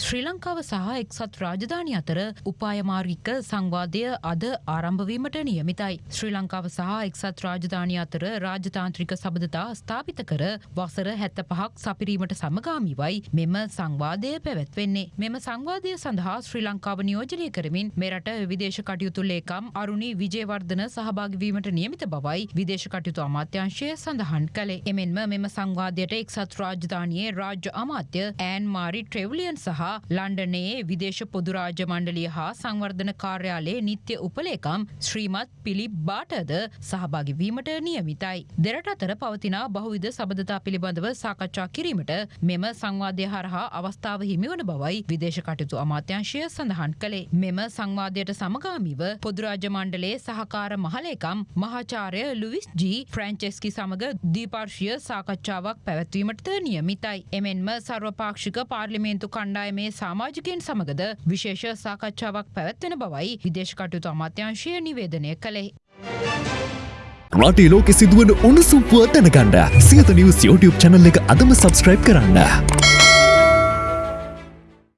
ශ්‍රී ලංකාව සහ එක්සත් රාජධානය අතර උපායමාර්ගික සංවාදය අද ආරම්භවීමට නියමිතයි. ශ්‍රී ලංකාව සහ එක්සත් රාජධානය අතර රාජතාන්ත්‍රික සබඳතා ස්ථාපිත කර වසර හැත්ත පහක් සපිරීමට සමගාමිවයි මෙම සංවාදය පැවැත්වෙන්නේ. මෙම සංවාදය සඳහා ශ්‍රී ලංකාව නියෝජනය කරමින් මෙරට විදේශ කටයුතු ලේකම් අරුණි විජයවර්ධන සහභාගවීමට නියමිත බවයි විදේශ කටයුතු අමාත්‍යංශය සඳහන් කළේ. එමෙන්ම මෙම සංවාදයට එක්සත් රාජධානයේ රාජ්‍ය අමාත්‍ය ඇන් මාරි ට්‍රෙවලියන් සහ ලන්ඩනයේ විදේශ පොදු රාජ්‍ය මණ්ඩලිය හා සංවර්ධන කාර්යාලයේ නිත්‍ය උපලේකම් ශ්‍රීමත් පිලිප් බාටද සහභාගි වීමට නියමිතයි. දෙරට අතර පවතින බහුවිධ සබඳතා පිළිබඳව සාකච්ඡා කිරීමට මෙම සංවාදය හරහා අවස්ථාව හිමිවන බවයි විදේශ කටයුතු අමාත්‍යංශය සඳහන් කළේ. මෙම සංවාදයට සමගාමීව පොදුරාජ්‍ය මණ්ඩලයේ සහකාර මහලේකම් මහාචාර්ය ලුවිස් ජී ෆ්‍රෑන්චෙස්කි සමග දීපාර්ශය සාකච්ඡාවක් පැවැත්වීමට නියමිතයි. එමෙන්ම සර්වපාක්ෂික පාර්ලිමේන්තු කණ්ඩායමේ සමාජිකයන් සමගද විශේෂ සාකච්ඡාවක් පැවැත්වෙන බවයි විදේශ කටයුතු අමාත්‍යංශය නිවේදනය කළේ. රටේ ලෝකෙ සිදුවන උණුසුම් පුවත් දැනගන්න සියත නිවස් YouTube චැනල් එක අදම සබස්ක්‍රයිබ් කරන්න.